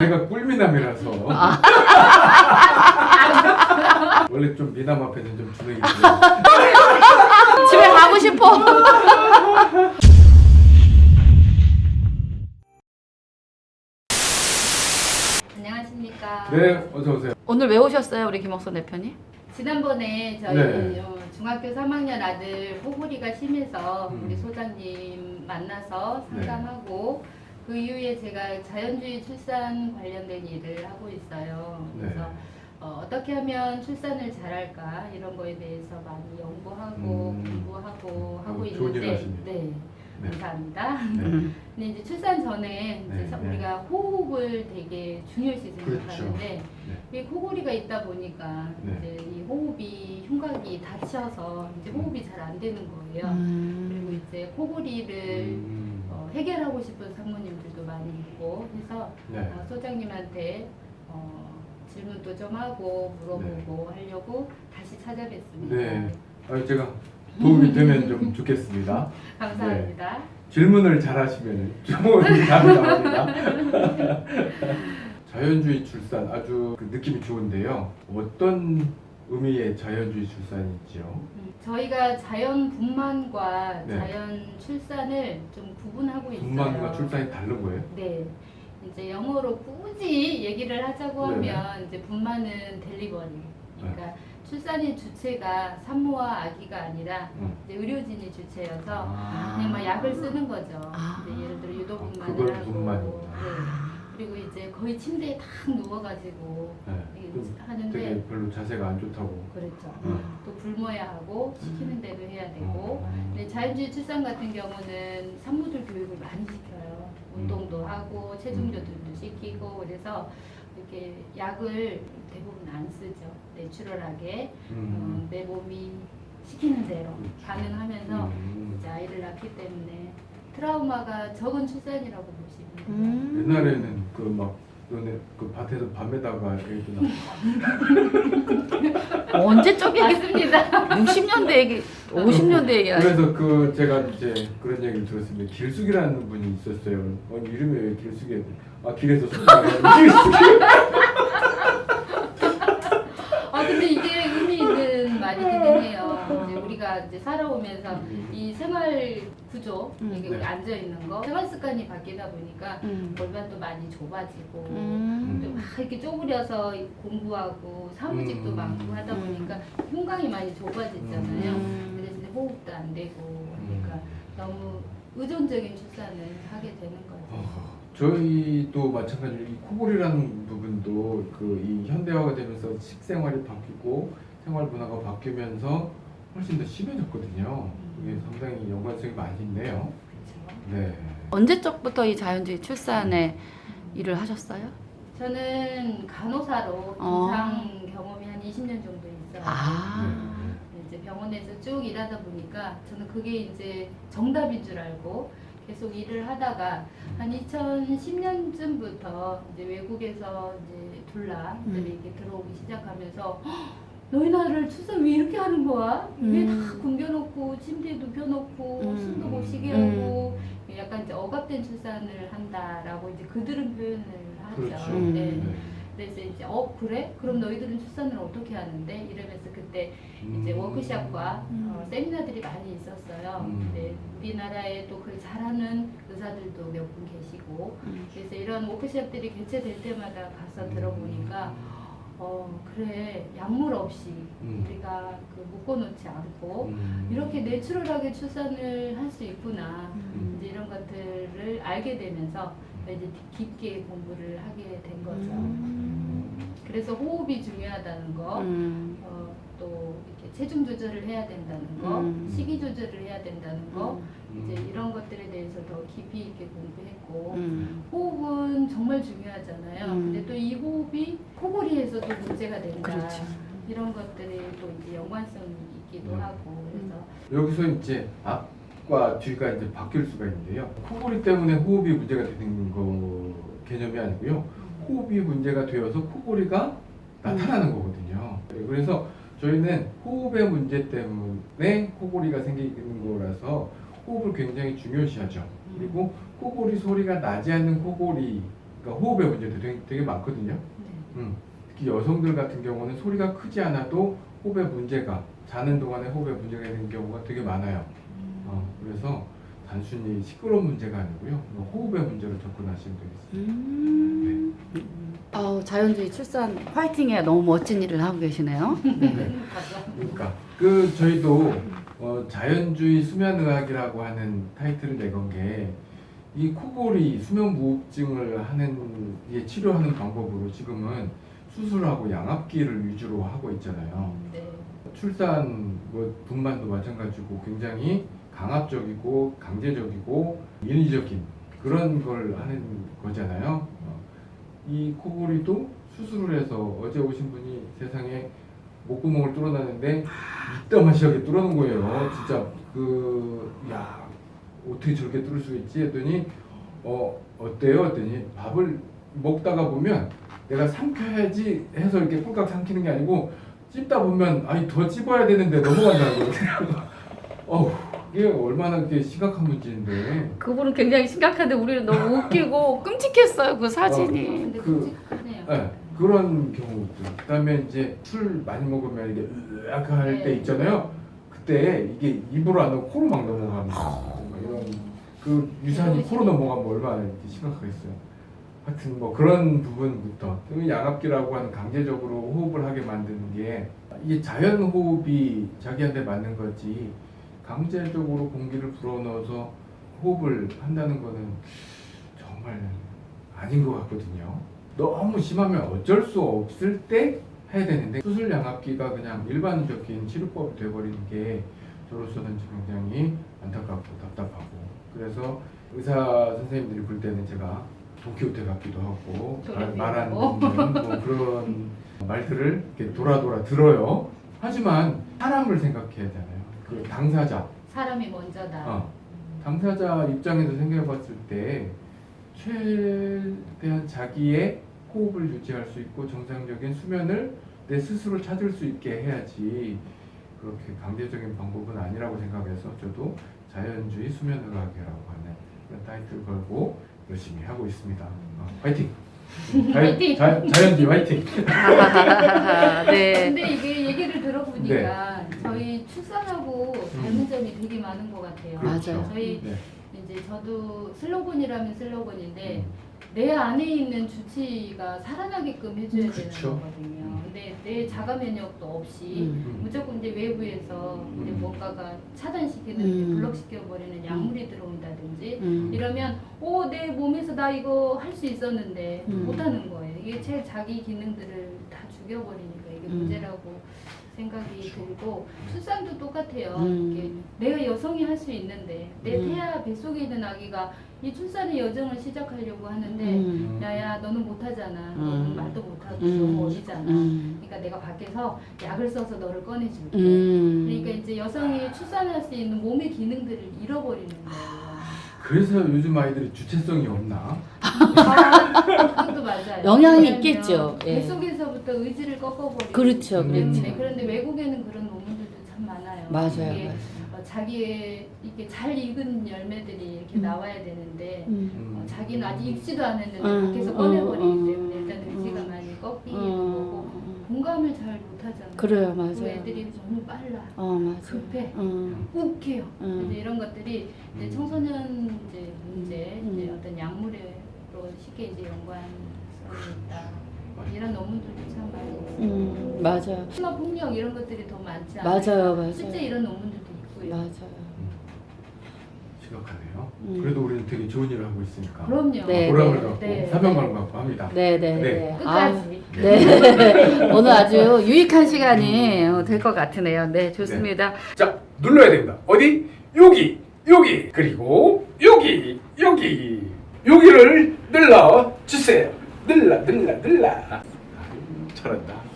내가 꿀미남이라서 아. 원래 좀 미남 앞에는 좀 주눅이 집에 가고 싶어. 안녕하십니까. 네 어서 오세요 오늘 왜 오셨어요, 우리 김옥선 대표님? 지난번에 저희 네. 어, 중학교 3학년 아들 호구리가 심해서 음. 우리 소장님 만나서 상담하고 그 이후에 제가 자연주의 출산 관련된 일을 하고 있어요. 네. 그래서 어, 어떻게 하면 출산을 잘할까 이런 거에 대해서 많이 연구하고 음. 공부하고 하고 어, 일 있는데 하시네요. 네. 네. 감사합니다. 네. 음. 근데 이제 출산 전에 이제 네, 서- 네. 우리가 호흡을 되게 중요시 그렇죠. 생각하는데 이 코골이가 있다 보니까 네. 이제 이 호흡이 흉곽이 닫혀서 이제 호흡이 잘 안 되는 거예요. 그리고 음. 이제 코골이를 음, 어, 해결하고 싶은 상무님들도 많이 있고 해서 네. 어, 소장님한테 어, 질문도 좀 하고 물어보고 하려고 다시 찾아뵙습니다. 네. 아, 제가 도움이 되면 좀 좋겠습니다 감사합니다. 질문을 잘 하시면 좋은 답이 나옵니다 자연주의 출산 아주 그 느낌이 좋은데요 어떤 의미의 자연주의 출산이지요? 음, 저희가 자연 분만과 네. 자연 출산을 좀 구분하고 있어요. 분만과 출산이 다른 거예요? 네. 이제 영어로 굳이 얘기를 하자고 네네. 하면 이제 분만은 델리버리. 그러니까 출산의 주체가 산모와 아기가 아니라 응. 이제 의료진이 주체여서 아. 그냥 막 약을 쓰는 거죠. 아. 예를 들어 유도 아, 분만을 하고. 분만이구나. 네. 그리고 이제 거의 침대에 탁 누워가지고 네. 하는데 별로 자세가 안 좋다고 그렇죠. 응. 또 굶어야 하고 시키는 대로 해야 되고 음. 네, 자연주의 출산 같은 경우는 산모들 교육을 많이 시켜요. 음. 운동도 하고 체중 조절도 시키고 그래서 이렇게 약을 대부분 안 쓰죠. 내추럴하게 어, 음. 내 몸이 시키는 대로 그렇죠. 반응하면서 음. 이제 아이를 낳기 때문에 트라우마가 적은 출산이라고 보시면 돼요. 음. 옛날에는 그 막 너네 그 밭에서 밤에다가 애기 낳고 언제 쪽 얘기? 맞습니다. 60년대 얘기, 50년대 얘기. 그래서 그 제가 이제 그런 얘기를 들었습니다. 길숙이라는 분이 있었어요. 어, 이름이 왜 길숙이야? 아 길에서 길숙이. 아 근데 이게 의미 있는 말이긴 해요. 이제 우리가 이제 살아오면서 이 생활 구조 음. 이게 네. 우리 앉아 있는 거 생활 습관이 바뀌다 보니까 음. 골반도 많이 좁아지고 음. 또막 이렇게 쪼그려서 공부하고 사무직도 음. 많고 하다 보니까 흉곽이 많이 좁아지잖아요. 음. 그래서 이제 호흡도 안 되고 그러니까 너무 의존적인 출산을 하게 되는 거죠. 어, 저희도 마찬가지로 이 코골이라는 부분도 그 이 현대화가 되면서 식생활이 바뀌고 생활 문화가 바뀌면서 훨씬 더 심해졌거든요. 그게 상당히 연관성이 많이 있네요. 그렇죠. 네. 언제적부터 이 자연주의 출산에 일을 하셨어요? 저는 간호사로 어. 임상 경험이 한 20년 정도 있어요. 아. 이제 병원에서 쭉 일하다 보니까 저는 그게 이제 정답인 줄 알고 계속 일을 하다가 한 2010년쯤부터 이제 외국에서 이제 둘라들이 음. 이렇게 들어오기 시작하면서 "헉, 너희 나라를 출산 왜 이렇게 하는 거야? 왜다 음. 굶겨놓고 침대에 눕혀놓고 음. 숨도 못 쉬게 음. 하고 약간 이제 억압된 출산을 한다라고 이제 그들은 표현을 하죠. 그렇죠. 음. 네. 네. 그래서 이제 어 그래? 그럼 너희들은 출산을 어떻게 하는데? 이러면서 그때 이제 음. 워크숍과 음. 어, 세미나들이 많이 있었어요. 음. 근데 우리나라에 또 그걸 잘하는 의사들도 몇 분 계시고 음. 그래서 이런 워크숍들이 개최될 때마다 가서 들어보니까 어 그래 약물 없이 음. 우리가 그 묶어놓지 않고 음. 이렇게 내추럴하게 출산을 할 수 있구나 음. 이제 이런 것들을 알게 되면서 이제 깊게 공부를 하게 된 거죠. 음. 그래서 호흡이 중요하다는 거, 음. 어, 또 이렇게 체중 조절을 해야 된다는 거, 음. 식이 조절을 해야 된다는 거, 음. 이제 이런 것들에 대해서 더 깊이 있게 공부했고 음. 호흡은 정말 중요하잖아요. 음. 근데 또 이 호흡이 코골이 에서도 문제가 된다. 그렇죠. 이런 것들이 또 이제 연관성이 있기도 음. 하고 그래서 여기서 이제 앞과 뒤가 이제 바뀔 수가 있는데요. 코골이 때문에 호흡이 문제가 되는 거 개념이 아니고요. 호흡이 문제가 되어서 코골이가 나타나는 거거든요. 네, 그래서 저희는 호흡의 문제 때문에 코골이가 생기는 거라서 호흡을 굉장히 중요시하죠. 그리고 코골이 소리가 나지 않는 코골이가 그러니까 호흡의 문제도 되게, 되게 많거든요. 네. 음, 특히 여성들 같은 경우는 소리가 크지 않아도 호흡에 문제가 자는 동안에 호흡에 문제가 있는 경우가 되게 많아요. 어, 그래서 단순히 시끄러운 문제가 아니고요. 뭐 호흡의 문제로 접근하시면 되겠습니다. 음. 아우 자연주의 출산 화이팅에 너무 멋진 일을 하고 계시네요. 네. 그러니까 그 저희도 어, 자연주의 수면의학이라고 하는 타이틀을 내건 게 이 코골이 수면 무호흡증을 하는 이 치료하는 방법으로 지금은 수술하고 양압기를 위주로 하고 있잖아요. 네. 출산 뭐 분만도 마찬가지고 굉장히 강압적이고 강제적이고 인위적인 그런 걸 하는 거잖아요. 어, 이 코골이도 수술을 해서 어제 오신 분이 세상에 목구멍을 뚫어놨는데 이따마시하게 뚫어놓은 거예요. 진짜 그 야 어떻게 저렇게 뚫을 수 있지 했더니 어 어때요? 했더니 밥을 먹다가 보면 내가 삼켜야지 해서 이렇게 꿀깍 삼키는 게 아니고 찝다 보면 아니 더 찝어야 되는데 넘어간다는 거예요. 어우 이게 얼마나 그게 심각한 문제인데 그분은 굉장히 심각한데 우리는 너무 웃기고 끔찍했어요 그 사진이. 근데 그- 끔찍하네요. 네, 그런 경우들 그다음에 이제 술 많이 먹으면 이게 으악 할때 네. 있잖아요. 그때 이게 입으로 안 넣고 코로 막 넘어가면 이런 그 유산이 코로 넘어가면 얼마나 심각하겠어요. 하여튼 뭐 그런 부분부터 그 양압기라고 하는 강제적으로 호흡을 하게 만드는 게 이게 자연 호흡이 자기한테 맞는 거지 강제적으로 공기를 불어넣어서 호흡을 한다는 거는 정말 아닌 것 같거든요. 너무 심하면 어쩔 수 없을 때 해야 되는데 수술 양압기가 그냥 일반적인 치료법이 돼버리는 게 저로서는 굉장히 안타깝고 답답하고 그래서 의사 선생님들이 볼 때는 제가 돈키호테 같기도 하고 말- 말하는 뭐. 뭐 그런 말들을 이렇게 돌아 돌아 들어요. 하지만 사람을 생각해야 되잖아요. 그 당사자, 사람이 먼저다. 어, 당사자 입장에서 생각해봤을 때 최대한 자기의 호흡을 유지할 수 있고 정상적인 수면을 내 스스로 찾을 수 있게 해야지 그렇게 강제적인 방법은 아니라고 생각해서 저도 자연주의 수면 의학이라고 하는 그런 타이틀 걸고 열심히 하고 있습니다. 어, 화이팅! 화이팅! 자, 자연주의 화이팅! 네. 근데 이게 얘기를 들어보니까 저희 출산하고 닮은 점이 되게 많은 것 같아요. 맞아요. 저희 네. 이제 저도 슬로건이라면 슬로건인데 음. 내 안에 있는 주치가 살아나게끔 해줘야 그쵸. 되는 거거든요. 근데 내 자가 면역도 없이 음. 무조건 이제 외부에서 이제 음. 뭔가가 차단시키는 음. 블록시켜 버리는 약물이 들어온다든지 음. 이러면 오 내 몸에서 나 이거 할 수 있었는데 음. 못하는 거예요. 이게 제 자기 기능들을 다 죽여버리니까 이게 음. 문제라고 생각이 들고 출산도 똑같아요. 음. 이게 내가 여성이 할 수 있는데 내 음. 태아 뱃속에 있는 아기가 이 출산의 여정을 시작하려고 하는데 음. 야야 너는 못하잖아. 음. 너는 말도 못하고 음. 너무 어리잖아. 음. 그러니까 내가 밖에서 약을 써서 너를 꺼내줄게. 음. 그러니까 이제 여성이 출산할 수 있는 몸의 기능들을 잃어버리는 거예요. 그래서 요즘 아이들이 주체성이 없나? 아, 그것도 맞아요. 영향이 있겠죠. 예. 뱃속에서부터 의지를 꺾어버리고 그렇죠, 음. 그렇죠. 때문에 그런데 외국에는 그런 논문들도 참 많아요. 맞아요, 이게 맞아요. 어, 자기의 이게 잘 익은 열매들이 이렇게 음. 나와야 되는데 음. 어, 음. 자기는 아직 익지도 않았는데 음, 밖에서 음, 꺼내버리기 음, 때문에 일단 돼지가 음. 많이 꺾이게 되고 음. 공감을 잘 못하잖아요. 그래요, 그 맞아요. 애들이 너무 빨라, 어, 맞아요. 급해, 음. 욱해요. 음. 이제 이런 것들이 이제 음. 청소년 이제 문제, 음. 이제 어떤 약물 로 쉽게 이제 연관성이 있다. 이런 논문들도 참 많이 있어요. 음, 맞아요. 심화 폭력 이런 것들이 더 많지 않아요? 맞아요, 맞아요. 실제 이런 논문들도 있고요. 맞아요. 심각하네요. 음. 그래도 우리는 되게 좋은 일을 하고 있으니까 그럼요. 네, 보람을 네. 갖고 네. 사명감을 갖고 합니다. 네, 네, 네. 네. 아, 끝까지. 네. 오늘 아주 유익한 시간이 될 것 같으네요. 네, 좋습니다. 자 눌러야 됩니다. 어디? 여기, 여기, 그리고 여기, 여기, 여기를 눌러 주세요. 눌러, 눌러, 눌러. 잘한다.